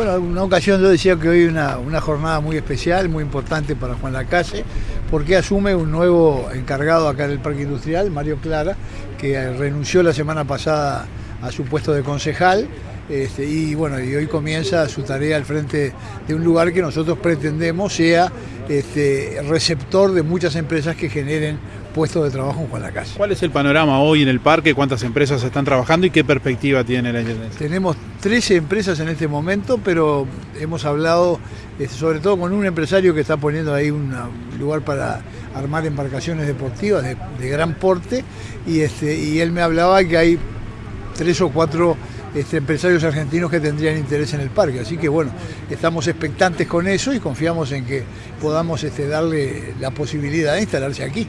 Bueno, en una ocasión yo decía que hoy una, una jornada muy especial, muy importante para Juan Lacase, porque asume un nuevo encargado acá en el Parque Industrial, Mario Clara, que renunció la semana pasada a su puesto de concejal este, y bueno, y hoy comienza su tarea al frente de un lugar que nosotros pretendemos sea este, receptor de muchas empresas que generen puestos de trabajo en Juan Lacase. ¿Cuál es el panorama hoy en el parque? ¿Cuántas empresas están trabajando y qué perspectiva tiene la Intendencia? Tenemos 13 empresas en este momento, pero hemos hablado este, sobre todo con un empresario que está poniendo ahí un lugar para armar embarcaciones deportivas de, de gran porte y, este, y él me hablaba que hay tres o cuatro este, empresarios argentinos que tendrían interés en el parque. Así que bueno, estamos expectantes con eso y confiamos en que podamos este, darle la posibilidad de instalarse aquí.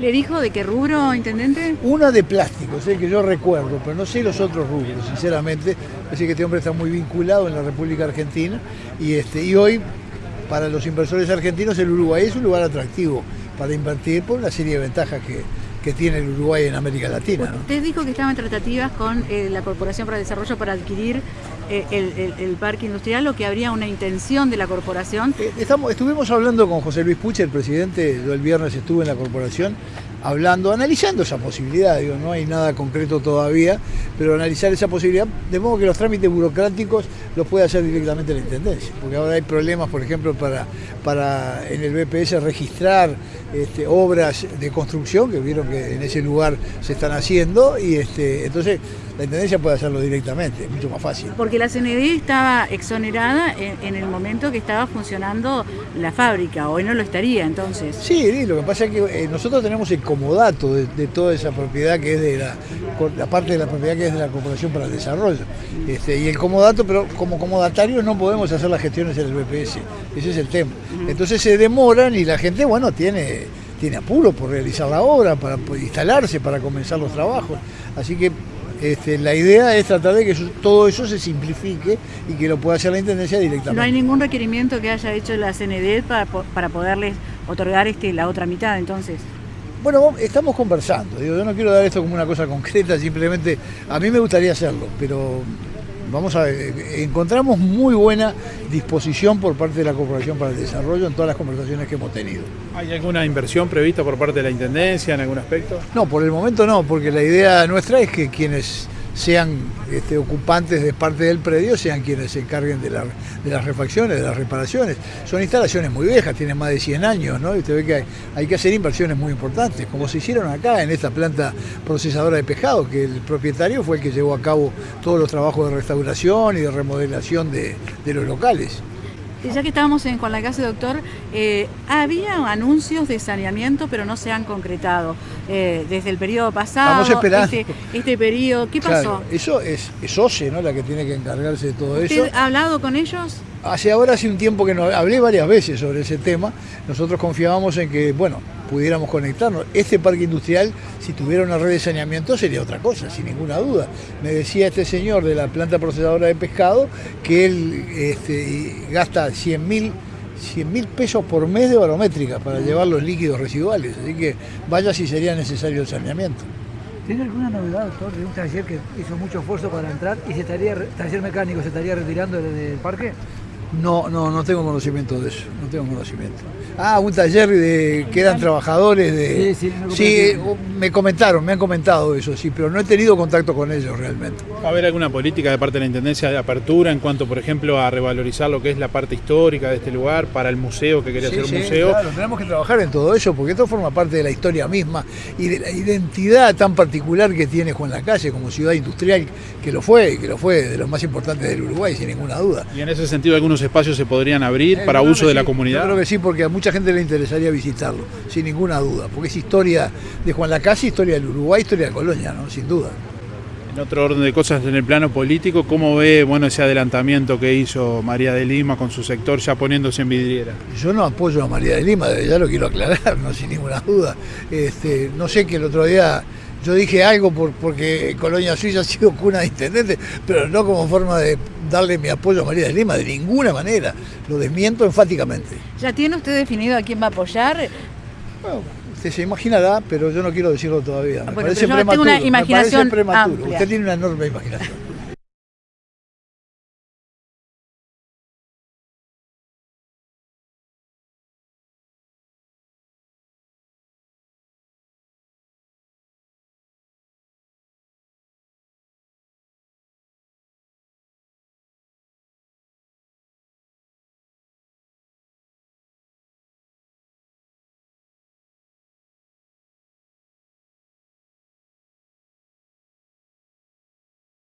¿Le dijo de qué rubro, intendente? Una de plástico, es el que yo recuerdo, pero no sé los otros rubros, sinceramente. Así que este hombre está muy vinculado en la República Argentina y, este, y hoy, para los inversores argentinos, el Uruguay es un lugar atractivo para invertir por una serie de ventajas que, que tiene el Uruguay en América Latina. ¿no? Usted dijo que estaban tratativas con eh, la Corporación para el Desarrollo para adquirir el, el, el, parque industrial o que habría una intención de la corporación. Eh, estamos, estuvimos hablando con José Luis Puche, el presidente, yo el viernes estuve en la corporación hablando, analizando esa posibilidad, digo, no hay nada concreto todavía, pero analizar esa posibilidad, de modo que los trámites burocráticos los puede hacer directamente la Intendencia, porque ahora hay problemas, por ejemplo, para, para en el BPS registrar este, obras de construcción, que vieron que en ese lugar se están haciendo, y este, entonces la Intendencia puede hacerlo directamente, es mucho más fácil. Porque la CND estaba exonerada en, en, el momento que estaba funcionando la fábrica, hoy no lo estaría entonces. Sí, lo que pasa es que eh, nosotros tenemos el comodato de, de, toda esa propiedad que es de la, la parte de la propiedad que es de la Corporación para el Desarrollo. Este, y el comodato, pero como comodatario no podemos hacer las gestiones en el BPS, ese es el tema. Entonces se demoran y la gente, bueno, tiene, tiene apuro por realizar la obra, para instalarse, para comenzar los trabajos. Así que este, la idea es tratar de que eso, todo eso se simplifique y que lo pueda hacer la Intendencia directamente. No hay ningún requerimiento que haya hecho la CND para, para poderles otorgar este, la otra mitad, entonces. Bueno, estamos conversando. Digo, yo no quiero dar esto como una cosa concreta, simplemente a mí me gustaría hacerlo, pero vamos a ver, encontramos muy buena disposición por parte de la Corporación para el Desarrollo en todas las conversaciones que hemos tenido. ¿Hay alguna inversión prevista por parte de la Intendencia en algún aspecto? No, por el momento no, porque la idea nuestra es que quienes sean este, ocupantes de parte del predio, sean quienes se encarguen de, la, de, las refacciones, de las reparaciones. Son instalaciones muy viejas, tienen más de 100 años, ¿no? Y usted ve que hay, que hacer inversiones muy importantes, como se hicieron acá en esta planta procesadora de pescado, que el propietario fue el que llevó a cabo todos los trabajos de restauración y de remodelación de, de los locales. Ya que estábamos en, con la casa doctor, eh, había anuncios de saneamiento, pero no se han concretado. Eh, desde el periodo pasado, esperando. Este, este periodo, ¿qué claro, pasó? Eso es, es OCE, ¿no? La que tiene que encargarse de todo ¿Usted eso. ha hablado con ellos? Hace ahora hace un tiempo que no, hablé varias veces sobre ese tema. Nosotros confiábamos en que, bueno, pudiéramos conectarnos. Este parque industrial, si tuviera una red de saneamiento, sería otra cosa, sin ninguna duda. Me decía este señor de la planta procesadora de pescado que él este, gasta 100 mil 100 mil pesos por mes de barométrica para llevar los líquidos residuales. Así que vaya si sería necesario el saneamiento. ¿Tiene alguna novedad, doctor, de un taller que hizo mucho esfuerzo para entrar y se estaría, taller mecánico se estaría retirando del, del parque? No, no, no tengo conocimiento de eso, no tengo conocimiento. Ah, un taller de que eran trabajadores de... Sí, sí, me, sí, me comentaron, me han comentado eso, sí, pero no he tenido contacto con ellos realmente. ¿Va a haber alguna política de parte de la Intendencia de apertura en cuanto, por ejemplo, a revalorizar lo que es la parte histórica de este lugar para el museo, que quería sí, ser un sí, museo? Claro, tenemos que trabajar en todo eso, porque esto forma parte de la historia misma y de la identidad tan particular que tiene Juan Lacalle como ciudad industrial, que lo fue, que lo fue de los más importantes del Uruguay, sin ninguna duda. Y en ese sentido, algunos espacios se podrían abrir eh, para uso de la comunidad. Yo creo que sí, porque a mucha gente le interesaría visitarlo, sin ninguna duda, porque es historia de Juan Lacase, historia del Uruguay, historia de Colonia, ¿no? sin duda. En otro orden de cosas, en el plano político, ¿cómo ve bueno, ese adelantamiento que hizo María de Lima con su sector ya poniéndose en vidriera? Yo no apoyo a María de Lima, ya lo quiero aclarar, no sin ninguna duda. Este, no sé que el otro día yo dije algo por, porque Colonia Suiza ha sido cuna de intendente, pero no como forma de darle mi apoyo a María de Lima, de ninguna manera. Lo desmiento enfáticamente. ¿Ya tiene usted definido a quién va a apoyar? Bueno, usted se imaginará, pero yo no quiero decirlo todavía. Me bueno, parece prematuro. tengo una imaginación me parece prematuro. Amplia. Usted tiene una enorme imaginación.